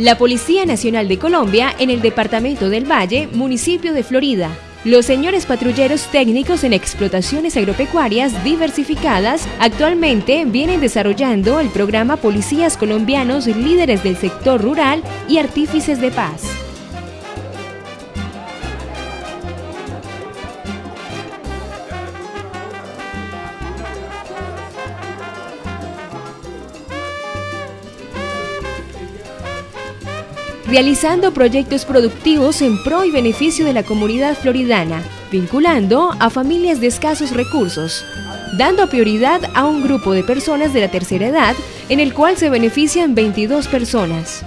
La Policía Nacional de Colombia en el Departamento del Valle, municipio de Florida. Los señores patrulleros técnicos en explotaciones agropecuarias diversificadas actualmente vienen desarrollando el programa Policías Colombianos Líderes del Sector Rural y Artífices de Paz. Realizando proyectos productivos en pro y beneficio de la comunidad floridana, vinculando a familias de escasos recursos, dando prioridad a un grupo de personas de la tercera edad en el cual se benefician 22 personas.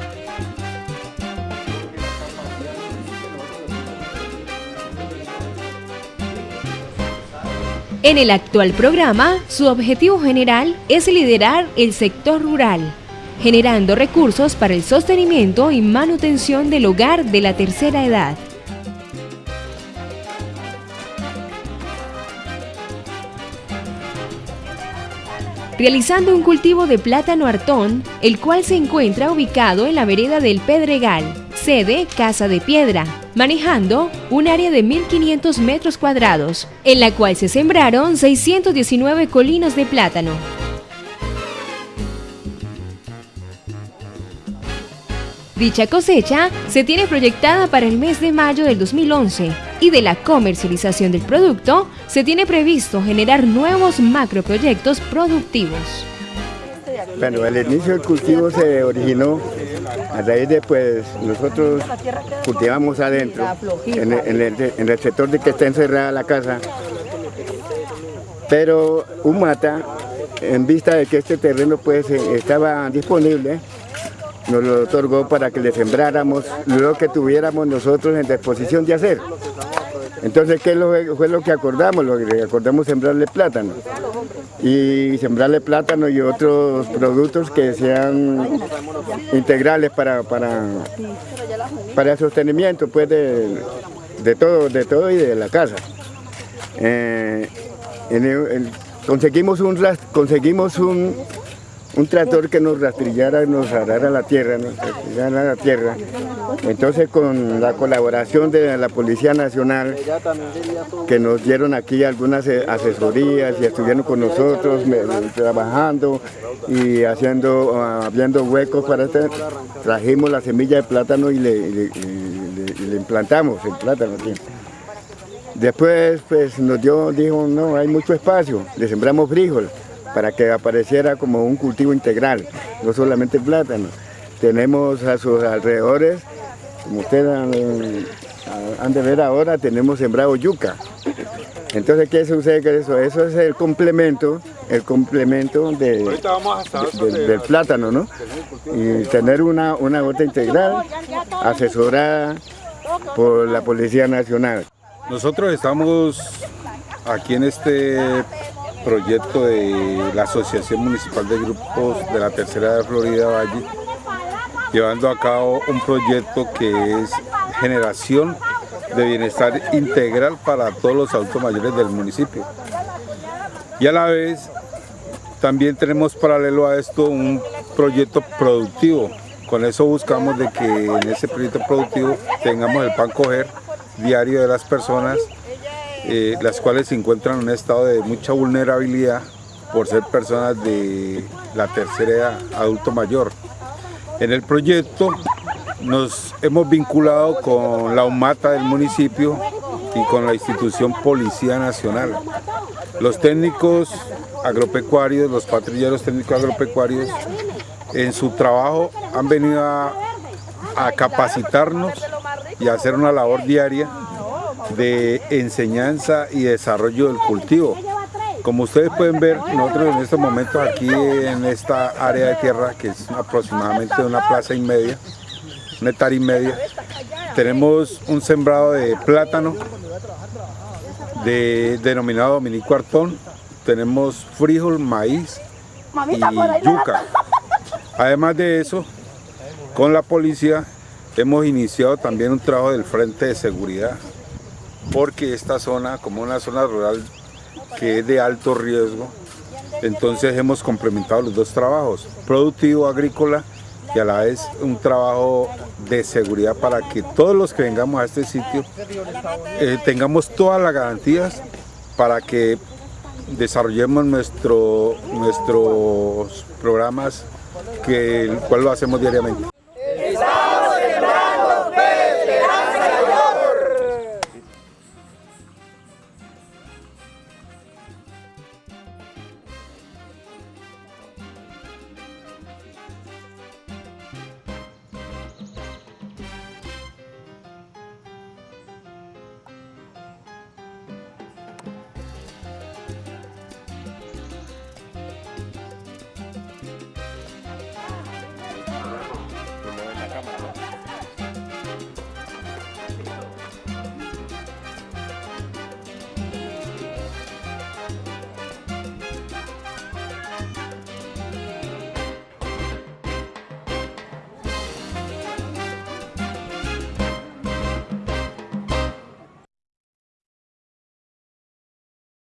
En el actual programa, su objetivo general es liderar el sector rural, generando recursos para el sostenimiento y manutención del hogar de la tercera edad. realizando un cultivo de plátano hartón, el cual se encuentra ubicado en la vereda del Pedregal, sede Casa de Piedra, manejando un área de 1.500 metros cuadrados, en la cual se sembraron 619 colinos de plátano, Dicha cosecha se tiene proyectada para el mes de mayo del 2011 y de la comercialización del producto se tiene previsto generar nuevos macroproyectos productivos. Bueno, el inicio del cultivo se originó a raíz de pues nosotros cultivamos adentro, en el, sector de que está encerrada la casa, pero un mata, en vista de que este terreno pues estaba disponible, nos lo otorgó para que le sembráramos lo que tuviéramos nosotros en disposición de hacer. Entonces, ¿qué fue lo que acordamos? Lo que acordamos sembrarle plátano. Y sembrarle plátano y otros productos que sean integrales para, para, para el sostenimiento pues, de, todo, de todo y de la casa. Eh, conseguimos un, conseguimos un, un tractor que nos rastrillara, nos arara la tierra, nos rastrillara la tierra. Entonces con la colaboración de la Policía Nacional, que nos dieron aquí algunas asesorías y estuvieron con nosotros trabajando y haciendo, abriendo huecos para este, trajimos la semilla de plátano y le, implantamos el plátano. Después pues nos dio, dijo, no, hay mucho espacio, le sembramos frijol para que apareciera como un cultivo integral, no solamente plátano. Tenemos a sus alrededores, como ustedes han, de ver ahora, tenemos sembrado yuca. Entonces, ¿qué sucede con eso? Eso es el complemento, el complemento del plátano, ¿no? Y tener una, una gota integral asesorada por la Policía Nacional. Nosotros estamos aquí en este proyecto de la Asociación Municipal de Grupos de la Tercera de Florida Valle, llevando a cabo un proyecto que es generación de bienestar integral para todos los adultos mayores del municipio. Y a la vez también tenemos paralelo a esto un proyecto productivo. Con eso buscamos de que en ese proyecto productivo tengamos el pan coger diario de las personas eh, las cuales se encuentran en un estado de mucha vulnerabilidad por ser personas de la tercera edad, adulto mayor. En el proyecto nos hemos vinculado con la UMATA del municipio y con la institución Policía Nacional. Los técnicos agropecuarios, los patrulleros técnicos agropecuarios, en su trabajo han venido a, a capacitarnos y a hacer una labor diaria de enseñanza y desarrollo del cultivo. Como ustedes pueden ver, nosotros en estos momentos aquí en esta área de tierra, que es aproximadamente una plaza y media, una hectárea y media, tenemos un sembrado de plátano de, denominado Dominico Artón, tenemos frijol, maíz y yuca. Además de eso, con la policía hemos iniciado también un trabajo del Frente de Seguridad porque esta zona, como una zona rural que es de alto riesgo, entonces hemos complementado los dos trabajos, productivo agrícola y a la vez un trabajo de seguridad para que todos los que vengamos a este sitio eh, tengamos todas las garantías para que desarrollemos nuestro, nuestros programas que el cual lo hacemos diariamente.